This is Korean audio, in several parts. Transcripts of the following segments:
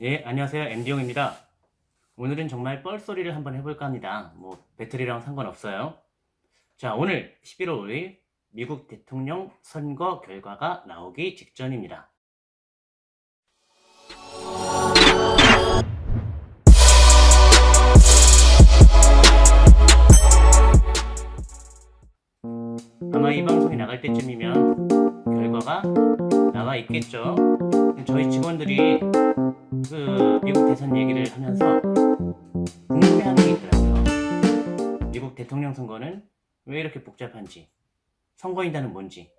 예, 안녕하세요. MD용입니다. 오늘은 정말 뻘소리를 한번 해볼까 합니다. 뭐, 배터리랑 상관없어요. 자, 오늘 11월 5일 미국 대통령 선거 결과가 나오기 직전입니다. 아마 이 방송이 나갈 때쯤이면 결과가 나와 있겠죠. 저희 직원들이 그 미국 대선 얘기를 하면서 궁금해하는 게 있더라고요. 미국 대통령 선거는 왜 이렇게 복잡한지, 선거인단은 뭔지,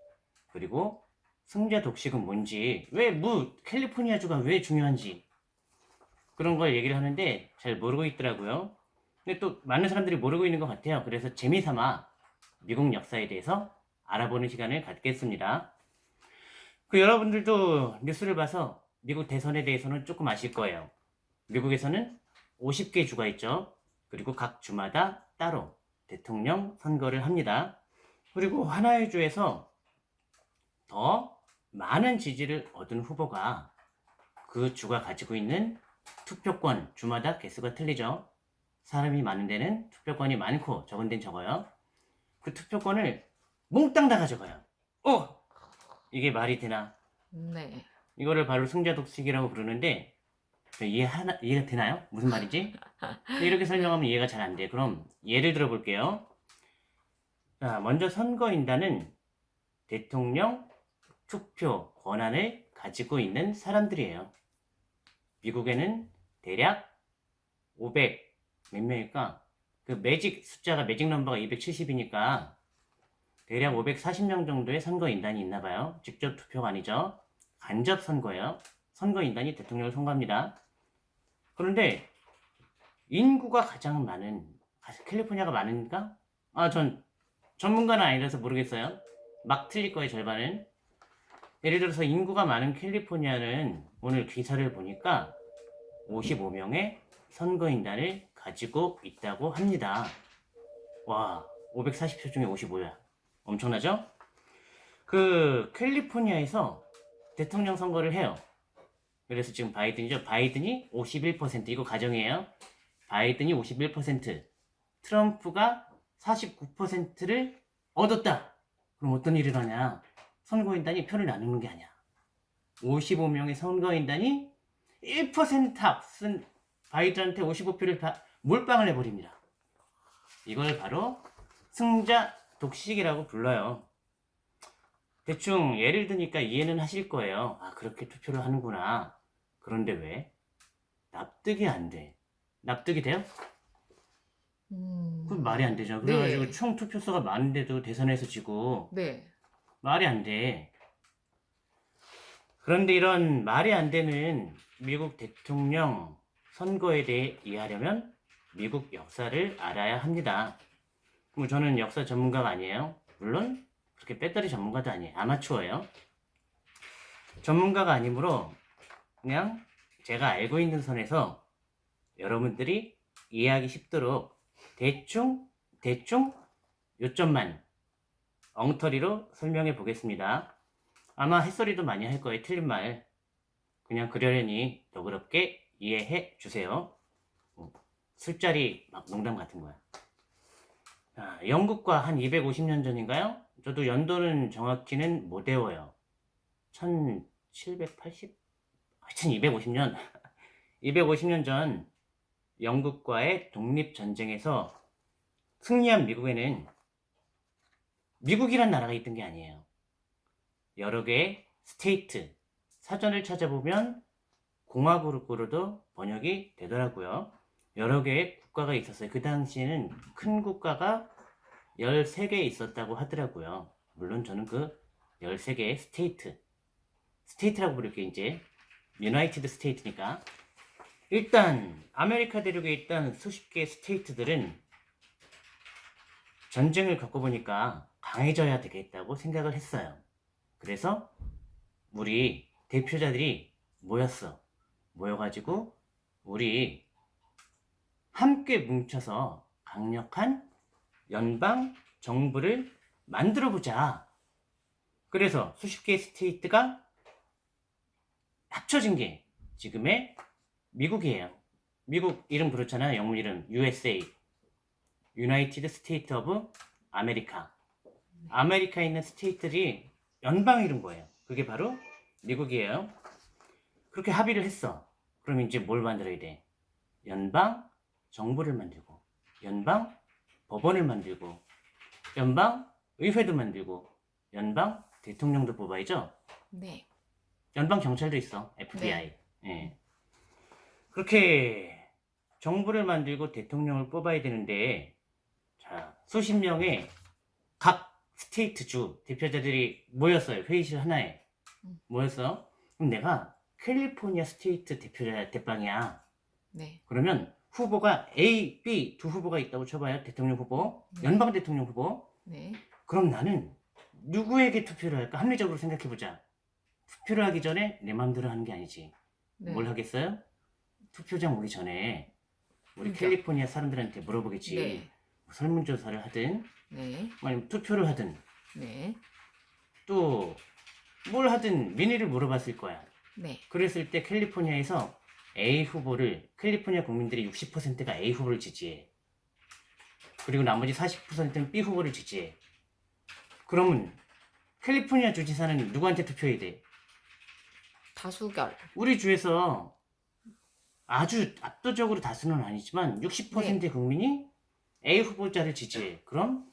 그리고 승자 독식은 뭔지, 왜 무 캘리포니아주가 왜 중요한지 그런 걸 얘기를 하는데 잘 모르고 있더라고요. 근데 또 많은 사람들이 모르고 있는 것 같아요. 그래서 재미삼아 미국 역사에 대해서 알아보는 시간을 갖겠습니다. 그 여러분들도 뉴스를 봐서 미국 대선에 대해서는 조금 아실 거예요. 미국에서는 50개 주가 있죠. 그리고 각 주마다 따로 대통령 선거를 합니다. 그리고 하나의 주에서 더 많은 지지를 얻은 후보가 그 주가 가지고 있는 투표권 주마다 개수가 틀리죠. 사람이 많은 데는 투표권이 많고 적은 데는 적어요. 그 투표권을 몽땅 다 가져가요. 어! 이게 말이 되나? 네. 이거를 바로 승자 독식이라고 부르는데 이해 하나 이해가 되나요? 무슨 말이지? 이렇게 설명하면 이해가 잘 안 돼. 그럼 예를 들어 볼게요. 자, 먼저 선거인단은 대통령 투표 권한을 가지고 있는 사람들이에요. 미국에는 대략 500 몇 명일까? 그 매직 숫자가 매직 넘버가 270이니까 대략 540명 정도의 선거인단이 있나 봐요. 직접 투표가 아니죠. 간접 선거예요. 선거인단이 대통령을 선거합니다. 그런데 인구가 가장 많은 캘리포니아가 많으니까 아 전 전문가는 아니라서 모르겠어요. 막 틀릴 거예요 절반은. 예를 들어서 인구가 많은 캘리포니아는 오늘 기사를 보니까 55명의 선거인단을 가지고 있다고 합니다. 와 540표 중에 55야. 엄청나죠? 그 캘리포니아에서 대통령 선거를 해요. 그래서 지금 바이든이죠. 바이든이 51% 이거 가정이에요. 바이든이 51% 트럼프가 49%를 얻었다. 그럼 어떤 일이 일어나냐? 선거인단이 표를 나누는 게 아니야. 55명의 선거인단이 1% 앞선 바이든한테 55표를 다 몰빵을 해버립니다. 이걸 바로 승자 독식이라고 불러요. 대충 예를 드니까 이해는 하실 거예요. 아 그렇게 투표를 하는구나. 그런데 왜? 납득이 안 돼. 납득이 돼요? 음. 그건 말이 안 되죠. 그래가지고 네. 총 투표수가 많은데도 대선에서 지고 네. 말이 안 돼. 그런데 이런 말이 안 되는 미국 대통령 선거에 대해 이해하려면 미국 역사를 알아야 합니다. 뭐 저는 역사 전문가가 아니에요. 물론 그렇게 배터리 전문가도 아니에요. 아마추어예요. 전문가가 아니므로 그냥 제가 알고 있는 선에서 여러분들이 이해하기 쉽도록 대충 대충 요점만 엉터리로 설명해 보겠습니다. 아마 햇소리도 많이 할 거예요. 틀린 말. 그냥 그러려니 너그럽게 이해해 주세요. 뭐, 술자리 막 농담 같은 거야. 자, 영국과 한 250년 전인가요? 저도 연도는 정확히는 못 외워요. 1780? 하여튼 250년. 250년 전 영국과의 독립전쟁에서 승리한 미국에는 미국이란 나라가 있던 게 아니에요. 여러 개의 스테이트, 사전을 찾아보면 공화국으로도 번역이 되더라고요. 여러 개의 국가가 있었어요. 그 당시에는 큰 국가가 13개 있었다고 하더라고요. 물론 저는 그 13개의 state, state라고 부를게 이제 United State니까 일단 아메리카 대륙에 있던 수십 개의 state들은 전쟁을 겪어보니까 강해져야 되겠다고 생각을 했어요. 그래서 우리 대표자들이 모였어. 모여가지고 우리 함께 뭉쳐서 강력한 연방 정부를 만들어 보자. 그래서 수십 개의 state가 합쳐진 게 지금의 미국이에요. 미국 이름 그렇잖아요. 영문 이름 USA. United States of America. 아메리카에 있는 state들이 연방 이름 거예요. 그게 바로 미국이에요. 그렇게 합의를 했어. 그럼 이제 뭘 만들어야 돼? 연방 정부를 만들고, 연방 법원을 만들고, 연방 의회도 만들고, 연방 대통령도 뽑아야죠. 네. 연방 경찰도 있어. FBI. 예. 그렇게 정부를 만들고 대통령을 뽑아야 되는데 자, 수십 명의 각 스테이트 주 대표자들이 모였어요. 회의실 하나에. 음. 모였어. 그럼 내가 캘리포니아 state 대표자 대빵이야. 네. 그러면 후보가 A, B 두 후보가 있다고 쳐봐요. 대통령 후보, 네. 연방 대통령 후보. 네. 그럼 나는 누구에게 투표를 할까? 합리적으로 생각해보자. 투표를 하기 전에 내 마음대로 하는 게 아니지. 네. 뭘 하겠어요? 투표장 오기 전에 우리 그러니까. 캘리포니아 사람들한테 물어보겠지. 네. 뭐 설문조사를 하든 네. 아니면 투표를 하든 네. 또뭘 하든 민의를 물어봤을 거야. 네. 그랬을 때 캘리포니아에서 A 후보를 캘리포니아 국민들이 60%가 A 후보를 지지해. 그리고 나머지 40%는 B 후보를 지지해. 그러면 캘리포니아 주지사는 누구한테 투표해야 돼? 다수결. 우리 주에서 아주 압도적으로 다수는 아니지만 60%의 네. 국민이 A 후보자를 지지해. 그럼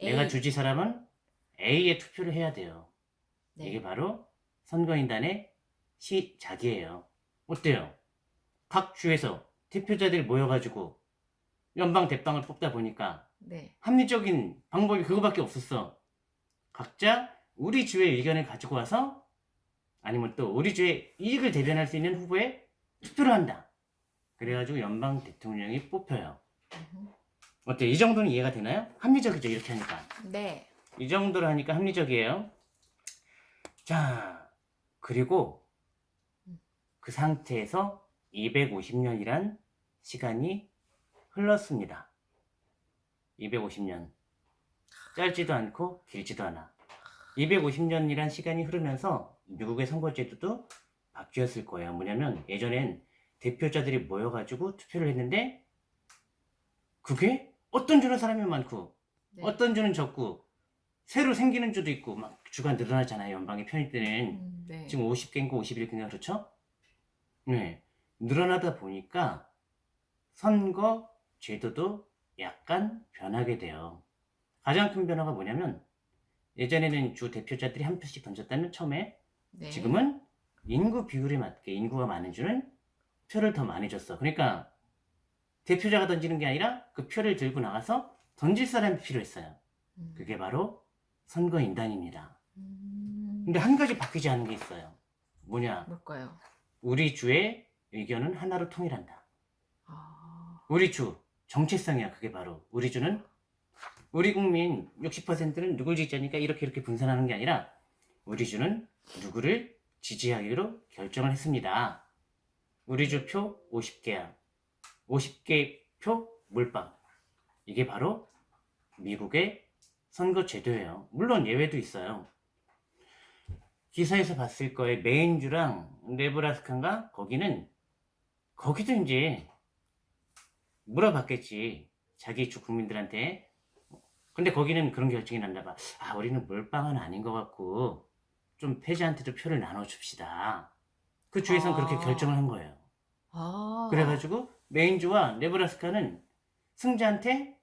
내가 A. 주지사라면 A에 투표를 해야 돼요. 네. 이게 바로 선거인단의 시작이에요. 어때요? 각 주에서 대표자들이 모여가지고 연방 대빵을 뽑다 보니까 네. 합리적인 방법이 그거밖에 없었어. 각자 우리 주의 의견을 가지고 와서 아니면 또 우리 주의 이익을 대변할 수 있는 후보에 투표를 한다. 그래가지고 연방 대통령이 뽑혀요. 음흠. 어때? 이 정도는 이해가 되나요? 합리적이죠, 이렇게 하니까. 네. 이 정도로 하니까 합리적이에요. 자, 그리고 그 상태에서 250년이란 시간이 흘렀습니다. 250년. 짧지도 않고 길지도 않아. 250년이란 시간이 흐르면서 미국의 선거제도도 바뀌었을 거예요. 뭐냐면 예전엔 대표자들이 모여가지고 투표를 했는데 그게 어떤 주는 사람이 많고 네. 어떤 주는 적고 새로 생기는 주도 있고 막 주가 늘어나잖아요. 연방의 편입 때는 음, 네. 지금 50개인가 51개인가 그렇죠? 네. 늘어나다 보니까 선거 제도도 약간 변하게 돼요. 가장 큰 변화가 뭐냐면 예전에는 주 대표자들이 한 표씩 던졌다면 처음에 네. 지금은 인구 비율에 맞게 인구가 많은 주는 표를 더 많이 줬어. 그러니까 대표자가 던지는 게 아니라 그 표를 들고 나가서 던질 사람이 필요했어요. 음. 그게 바로 선거인단입니다. 음. 근데 한 가지 바뀌지 않은 게 있어요. 뭐냐? 뭘까요? 우리 주의 의견은 하나로 통일한다. 아. 우리 주 정체성이야. 그게 바로 우리 주는 우리 국민 60%는 누굴 지지하니까 이렇게 이렇게 분산하는 게 아니라 우리 주는 누구를 지지하기로 결정을 했습니다. 우리 주표 50개야. 50개 표 몰빵. 이게 바로 미국의 선거 제도예요. 물론 예외도 있어요. 기사에서 봤을 거예요. 메인주랑 네브라스카인가 거기는 거기도 이제 물어봤겠지. 자기 주 국민들한테. 근데 거기는 그런 결정이 났나 봐. 아, 우리는 몰빵은 아닌 것 같고 좀 패자한테도 표를 나눠줍시다. 그 주에선 아. 그렇게 결정을 한 거예요. 아. 그래가지고 메인주와 네브라스카는 승자한테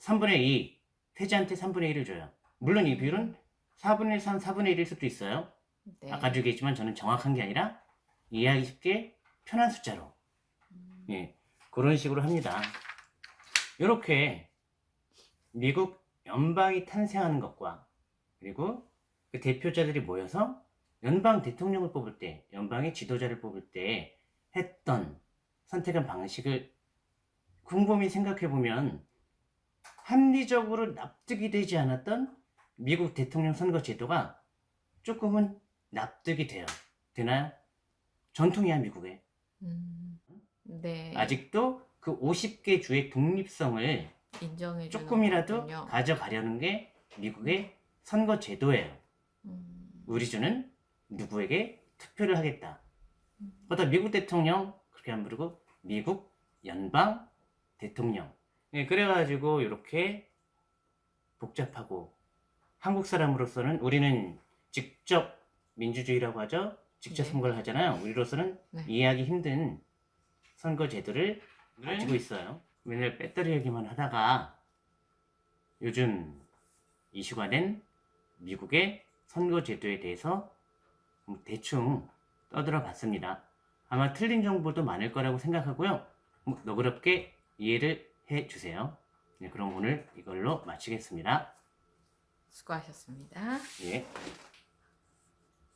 3분의 2, 패자한테 3분의 1을 줘요. 물론 이 비율은 4분의 3, 4분의 1일 수도 있어요. 네. 아까도 얘기했지만 저는 정확한 게 아니라 이해하기 쉽게 편한 숫자로 음. 예, 그런 식으로 합니다. 이렇게 미국 연방이 탄생하는 것과 그리고 그 대표자들이 모여서 연방 대통령을 뽑을 때, 연방의 지도자를 뽑을 때 했던 선택한 방식을 곰곰이 생각해 보면 합리적으로 납득이 되지 않았던 미국 대통령 선거 제도가 조금은 납득이 돼요. 되나요? 전통이야 미국에. 음. 네. 아직도 그 50개 주의 독립성을 인정해 조금이라도 거군요. 가져가려는 게 미국의 선거 제도예요. 음. 우리 주는 누구에게 투표를 하겠다. 음. 그러다 미국 대통령 그렇게 안 부르고 미국 연방 대통령. 예, 그래가지고 이렇게 복잡하고 한국 사람으로서는 우리는 직접 민주주의라고 하죠. 직접 네. 선거를 하잖아요. 우리로서는 네. 이해하기 힘든 선거 제도를 가지고 있어요. 맨날 배터리 얘기만 하다가 요즘 이슈가 된 미국의 선거 제도에 대해서 뭐 대충 떠들어 봤습니다. 아마 틀린 정보도 많을 거라고 생각하고요. 뭐 너그럽게 이해를 해 주세요. 네, 그럼 오늘 이걸로 마치겠습니다. 수고하셨습니다. 예.